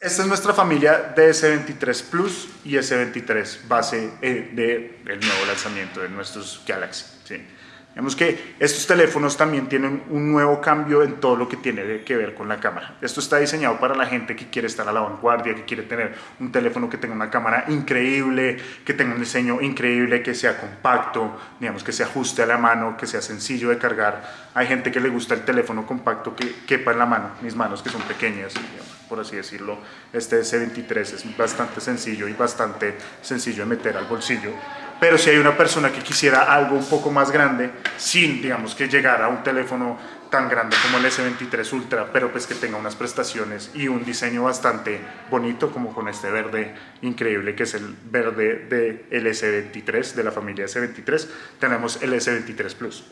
Esta es nuestra familia de S23 Plus y S23 base eh, del nuevo lanzamiento de nuestros Galaxy. Vemos que estos teléfonos también tienen un nuevo cambio en todo lo que tiene que ver con la cámara. Esto está diseñado para la gente que quiere estar a la vanguardia, que quiere tener un teléfono que tenga una cámara increíble, que tenga un diseño increíble, que sea compacto, digamos que se ajuste a la mano, que sea sencillo de cargar. Hay gente que le gusta el teléfono compacto que quepa en la mano, mis manos que son pequeñas, por así decirlo. Este S23 es bastante sencillo y bastante sencillo de meter al bolsillo pero si hay una persona que quisiera algo un poco más grande, sin, digamos, que llegara a un teléfono tan grande como el S23 Ultra, pero pues que tenga unas prestaciones y un diseño bastante bonito, como con este verde increíble que es el verde del S23, de la familia S23, tenemos el S23 Plus.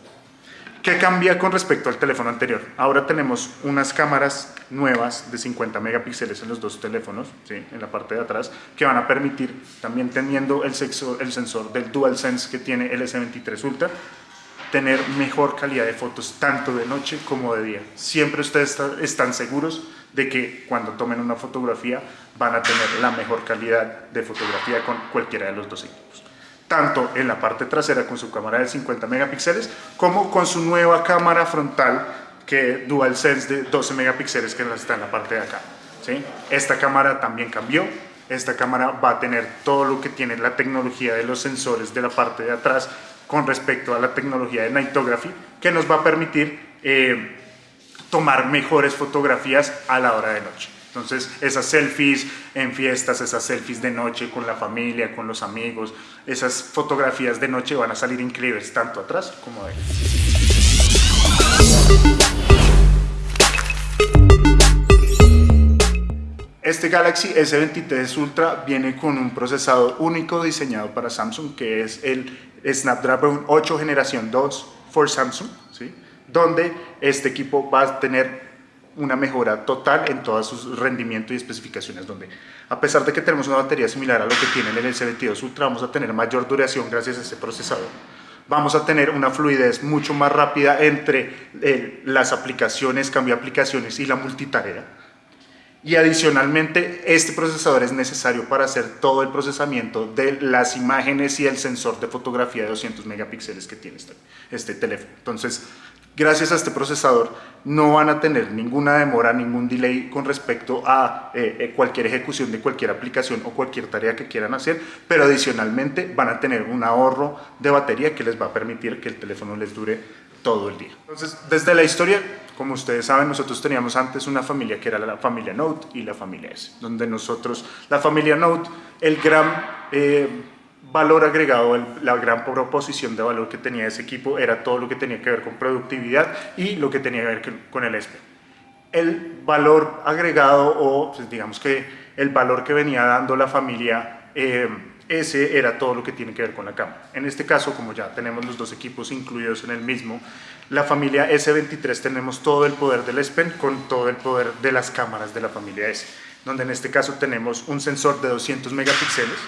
¿Qué cambia con respecto al teléfono anterior? Ahora tenemos unas cámaras nuevas de 50 megapíxeles en los dos teléfonos, ¿sí? en la parte de atrás, que van a permitir, también teniendo el, sexo, el sensor del DualSense que tiene el S23 Ultra, tener mejor calidad de fotos tanto de noche como de día. Siempre ustedes están seguros de que cuando tomen una fotografía van a tener la mejor calidad de fotografía con cualquiera de los dos equipos tanto en la parte trasera con su cámara de 50 megapíxeles como con su nueva cámara frontal que DualSense de 12 megapíxeles que está en la parte de acá. ¿sí? Esta cámara también cambió, esta cámara va a tener todo lo que tiene la tecnología de los sensores de la parte de atrás con respecto a la tecnología de Nightography que nos va a permitir eh, tomar mejores fotografías a la hora de noche. Entonces, esas selfies en fiestas, esas selfies de noche con la familia, con los amigos, esas fotografías de noche van a salir increíbles, tanto atrás como adelante. Este Galaxy S23 Ultra viene con un procesador único diseñado para Samsung, que es el Snapdragon 8 generación 2 for Samsung, ¿sí? donde este equipo va a tener una mejora total en todo su rendimiento y especificaciones, donde a pesar de que tenemos una batería similar a lo que tiene el S22 Ultra, vamos a tener mayor duración gracias a este procesador. Vamos a tener una fluidez mucho más rápida entre eh, las aplicaciones, cambio de aplicaciones y la multitarea. Y adicionalmente, este procesador es necesario para hacer todo el procesamiento de las imágenes y el sensor de fotografía de 200 megapíxeles que tiene este, este teléfono. Entonces, gracias a este procesador no van a tener ninguna demora, ningún delay con respecto a eh, eh, cualquier ejecución de cualquier aplicación o cualquier tarea que quieran hacer, pero adicionalmente van a tener un ahorro de batería que les va a permitir que el teléfono les dure todo el día. Entonces, desde la historia, como ustedes saben, nosotros teníamos antes una familia que era la familia Note y la familia S, donde nosotros, la familia Note, el gran... Eh, valor agregado, la gran proposición de valor que tenía ese equipo era todo lo que tenía que ver con productividad y lo que tenía que ver con el ESPE. El valor agregado o pues, digamos que el valor que venía dando la familia, eh, ese era todo lo que tiene que ver con la cámara. En este caso, como ya tenemos los dos equipos incluidos en el mismo, la familia S23 tenemos todo el poder del ESPEN con todo el poder de las cámaras de la familia S, donde en este caso tenemos un sensor de 200 megapíxeles,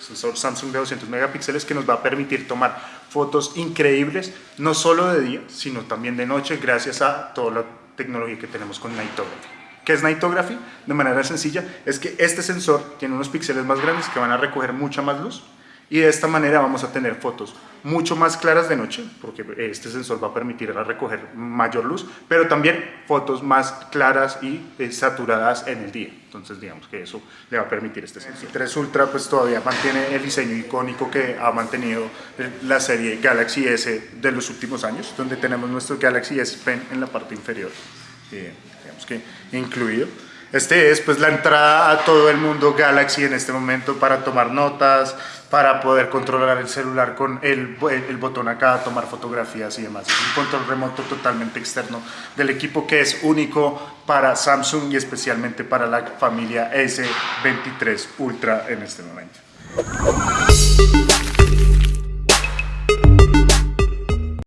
sensor Samsung de 200 megapíxeles que nos va a permitir tomar fotos increíbles, no solo de día, sino también de noche, gracias a toda la tecnología que tenemos con Nightography. ¿Qué es Nightography? De manera sencilla, es que este sensor tiene unos píxeles más grandes que van a recoger mucha más luz, y de esta manera vamos a tener fotos mucho más claras de noche, porque este sensor va a permitir recoger mayor luz, pero también fotos más claras y eh, saturadas en el día. Entonces digamos que eso le va a permitir este sensor. El 3 Ultra pues todavía mantiene el diseño icónico que ha mantenido la serie Galaxy S de los últimos años, donde tenemos nuestro Galaxy S Pen en la parte inferior, eh, digamos que incluido. Este es pues la entrada a todo el mundo Galaxy en este momento para tomar notas, para poder controlar el celular con el, el, botón acá, tomar fotografías y demás. Es un control remoto totalmente externo del equipo que es único para Samsung y especialmente para la familia S23 Ultra en este momento.